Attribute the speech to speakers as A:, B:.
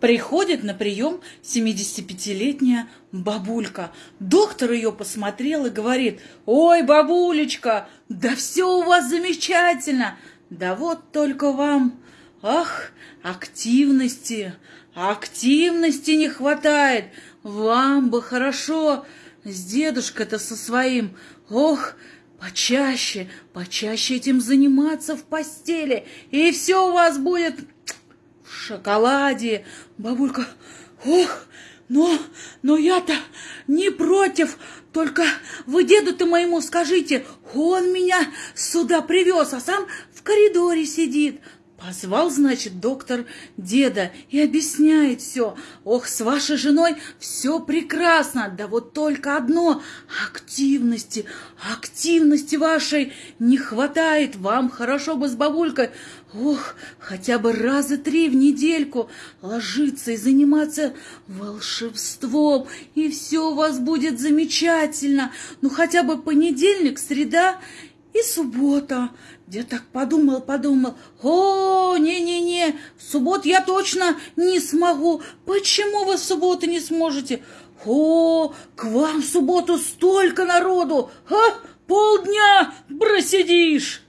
A: Приходит на прием 75-летняя бабулька. Доктор ее посмотрел и говорит, «Ой, бабулечка, да все у вас замечательно! Да вот только вам, ах, активности, активности не хватает! Вам бы хорошо с дедушкой-то со своим, ох, почаще, почаще этим заниматься в постели, и все у вас будет шоколаде. Бабулька, ох, но, но я-то не против, только вы деду-то моему скажите, он меня сюда привез, а сам в коридоре сидит. Позвал, значит, доктор деда и объясняет все. Ох, с вашей женой все прекрасно, да вот только одно — активности, активности вашей не хватает. Вам хорошо бы с бабулькой, ох, хотя бы раза три в недельку ложиться и заниматься волшебством, и все у вас будет замечательно. Ну, хотя бы понедельник, среда и суббота. Дед так подумал, подумал. О, не-не-не, в субботу я точно не смогу. Почему вы в субботу не сможете? О, к вам в субботу столько народу. А, полдня просидишь.